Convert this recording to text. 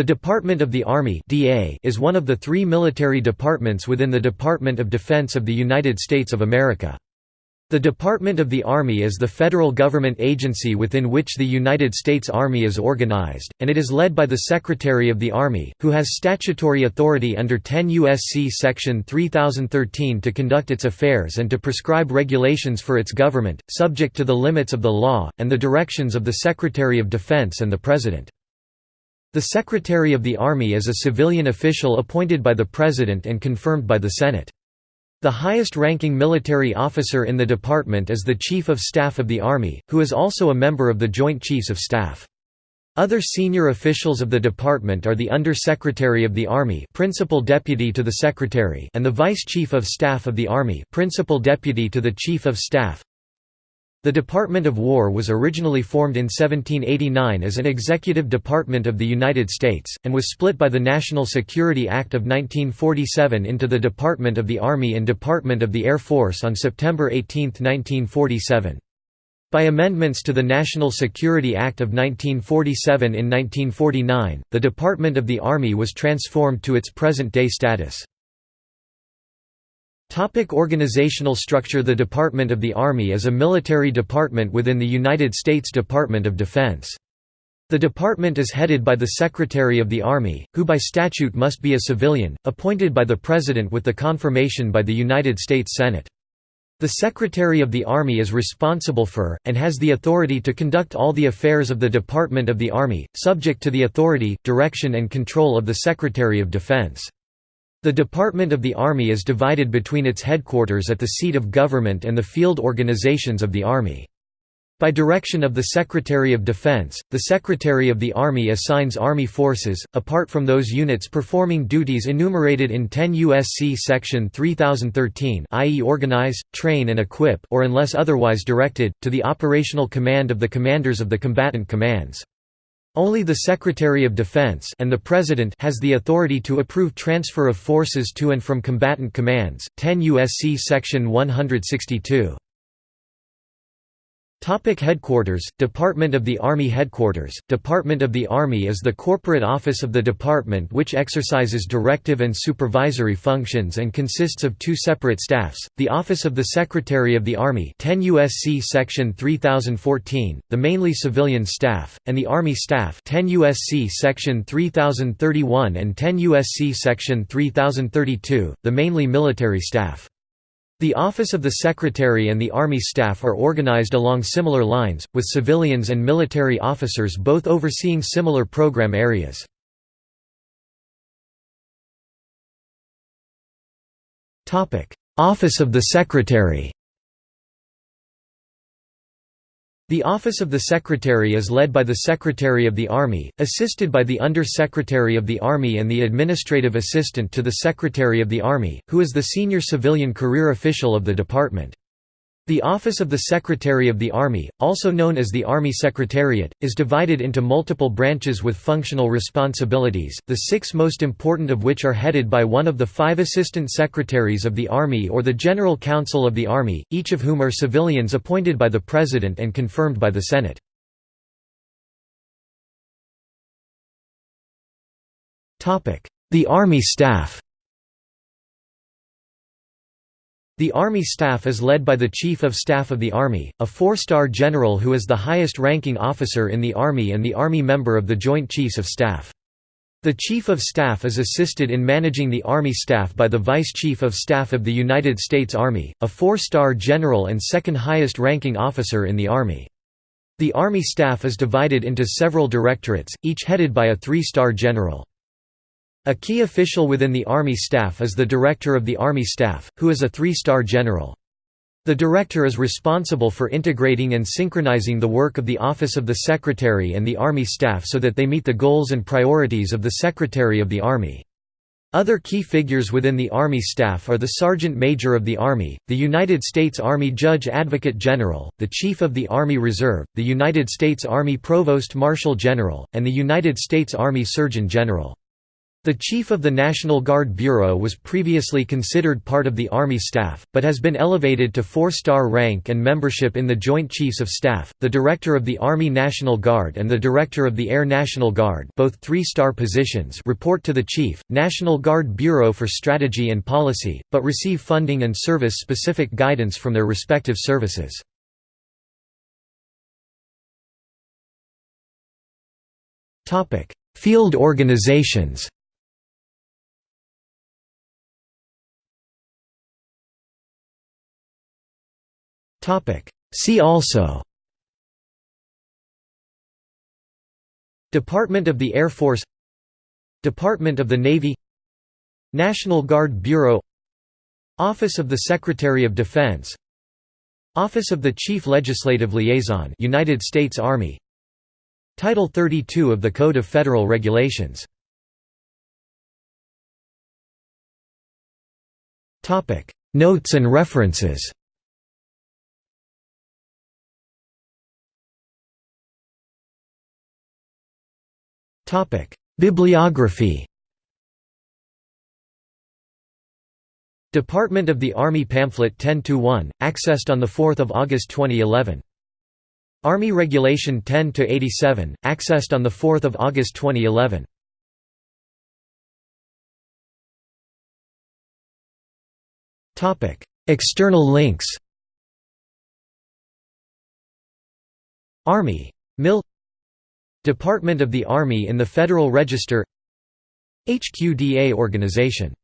The Department of the Army is one of the three military departments within the Department of Defense of the United States of America. The Department of the Army is the federal government agency within which the United States Army is organized, and it is led by the Secretary of the Army, who has statutory authority under 10 U.S.C. Section 3013 to conduct its affairs and to prescribe regulations for its government, subject to the limits of the law, and the directions of the Secretary of Defense and the President. The Secretary of the Army is a civilian official appointed by the President and confirmed by the Senate. The highest-ranking military officer in the department is the Chief of Staff of the Army, who is also a member of the Joint Chiefs of Staff. Other senior officials of the department are the Under-Secretary of the Army Principal Deputy to the Secretary and the Vice Chief of Staff of the Army Principal Deputy to the Chief of Staff the Department of War was originally formed in 1789 as an executive department of the United States, and was split by the National Security Act of 1947 into the Department of the Army and Department of the Air Force on September 18, 1947. By amendments to the National Security Act of 1947 in 1949, the Department of the Army was transformed to its present-day status. Topic organizational structure The Department of the Army is a military department within the United States Department of Defense. The department is headed by the Secretary of the Army, who by statute must be a civilian, appointed by the President with the confirmation by the United States Senate. The Secretary of the Army is responsible for, and has the authority to conduct all the affairs of the Department of the Army, subject to the authority, direction and control of the Secretary of Defense. The Department of the Army is divided between its headquarters at the seat of government and the field organizations of the Army. By direction of the Secretary of Defense, the Secretary of the Army assigns Army forces, apart from those units performing duties enumerated in 10 U.S.C. Section 3013 i.e. organize, train and equip or unless otherwise directed, to the operational command of the commanders of the combatant commands. Only the Secretary of Defense and the President has the authority to approve transfer of forces to and from combatant commands. 10 USC section 162. Topic headquarters Department of the Army Headquarters Department of the Army is the corporate office of the department which exercises directive and supervisory functions and consists of two separate staffs, the Office of the Secretary of the Army 10 USC section 3014, the mainly civilian staff, and the Army Staff 10 USC section 3031 and 10 USC section 3032, the mainly military staff. The Office of the Secretary and the Army staff are organized along similar lines, with civilians and military officers both overseeing similar program areas. Office of the Secretary The Office of the Secretary is led by the Secretary of the Army, assisted by the Under-Secretary of the Army and the Administrative Assistant to the Secretary of the Army, who is the senior civilian career official of the department. The Office of the Secretary of the Army, also known as the Army Secretariat, is divided into multiple branches with functional responsibilities, the six most important of which are headed by one of the five Assistant Secretaries of the Army or the General Counsel of the Army, each of whom are civilians appointed by the President and confirmed by the Senate. The Army Staff The Army Staff is led by the Chief of Staff of the Army, a four-star general who is the highest-ranking officer in the Army and the Army member of the Joint Chiefs of Staff. The Chief of Staff is assisted in managing the Army staff by the Vice Chief of Staff of the United States Army, a four-star general and second highest-ranking officer in the Army. The Army staff is divided into several directorates, each headed by a three-star general. A key official within the Army staff is the Director of the Army Staff, who is a three-star general. The Director is responsible for integrating and synchronizing the work of the Office of the Secretary and the Army Staff so that they meet the goals and priorities of the Secretary of the Army. Other key figures within the Army staff are the Sergeant Major of the Army, the United States Army Judge Advocate General, the Chief of the Army Reserve, the United States Army Provost Marshal General, and the United States Army Surgeon General. The Chief of the National Guard Bureau was previously considered part of the Army staff, but has been elevated to four-star rank and membership in the Joint Chiefs of Staff. The Director of the Army National Guard and the Director of the Air National Guard, both three-star positions, report to the Chief, National Guard Bureau for Strategy and Policy, but receive funding and service-specific guidance from their respective services. Field organizations. See also Department of the Air Force Department of the Navy National Guard Bureau Office of the Secretary of Defense Office of the Chief Legislative Liaison United States Army Title 32 of the Code of Federal Regulations Notes and references Bibliography Department of the Army Pamphlet 10-1, accessed on 4 August 2011. Army Regulation 10-87, accessed on 4 August 2011. External links Army. mil Department of the Army in the Federal Register HQDA organization